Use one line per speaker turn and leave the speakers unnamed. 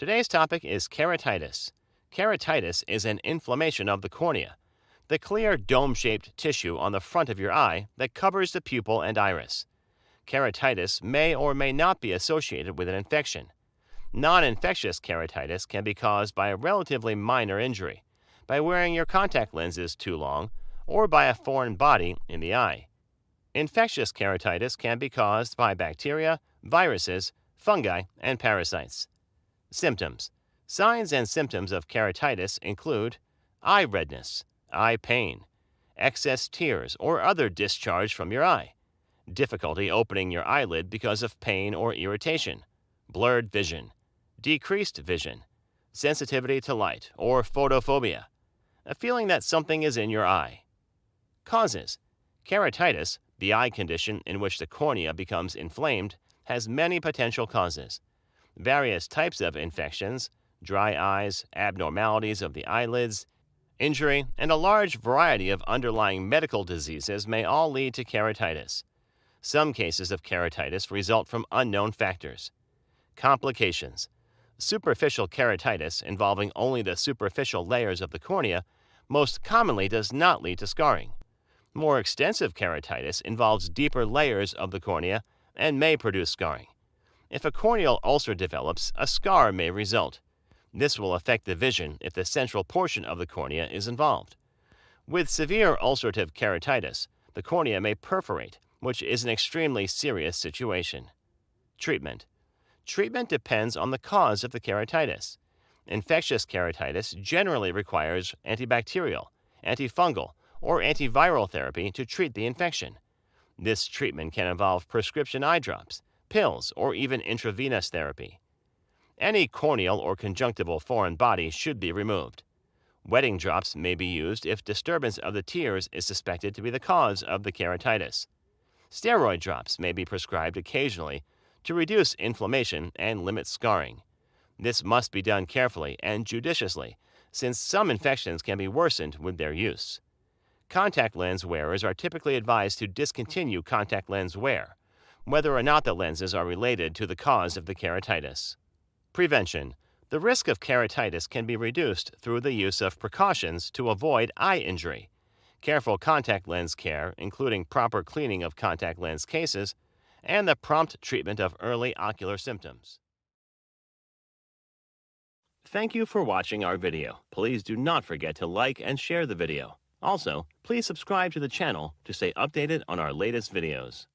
Today's topic is keratitis. Keratitis is an inflammation of the cornea, the clear dome-shaped tissue on the front of your eye that covers the pupil and iris. Keratitis may or may not be associated with an infection. Non-infectious keratitis can be caused by a relatively minor injury, by wearing your contact lenses too long, or by a foreign body in the eye. Infectious keratitis can be caused by bacteria, viruses, fungi, and parasites. Symptoms. Signs and symptoms of keratitis include eye redness, eye pain, excess tears or other discharge from your eye, difficulty opening your eyelid because of pain or irritation, blurred vision, decreased vision, sensitivity to light or photophobia, a feeling that something is in your eye. Causes. Keratitis, the eye condition in which the cornea becomes inflamed, has many potential causes various types of infections, dry eyes, abnormalities of the eyelids, injury, and a large variety of underlying medical diseases may all lead to keratitis. Some cases of keratitis result from unknown factors. Complications Superficial keratitis, involving only the superficial layers of the cornea, most commonly does not lead to scarring. More extensive keratitis involves deeper layers of the cornea and may produce scarring. If a corneal ulcer develops, a scar may result. This will affect the vision if the central portion of the cornea is involved. With severe ulcerative keratitis, the cornea may perforate, which is an extremely serious situation. Treatment Treatment depends on the cause of the keratitis. Infectious keratitis generally requires antibacterial, antifungal, or antiviral therapy to treat the infection. This treatment can involve prescription eye drops, pills, or even intravenous therapy. Any corneal or conjunctival foreign body should be removed. Wetting drops may be used if disturbance of the tears is suspected to be the cause of the keratitis. Steroid drops may be prescribed occasionally to reduce inflammation and limit scarring. This must be done carefully and judiciously, since some infections can be worsened with their use. Contact lens wearers are typically advised to discontinue contact lens wear, whether or not the lenses are related to the cause of the keratitis. Prevention The risk of keratitis can be reduced through the use of precautions to avoid eye injury. Careful contact lens care, including proper cleaning of contact lens cases, and the prompt treatment of early ocular symptoms. Thank you for watching our video. Please do not forget to like and share the video. Also, please subscribe to the channel to stay updated on our latest videos.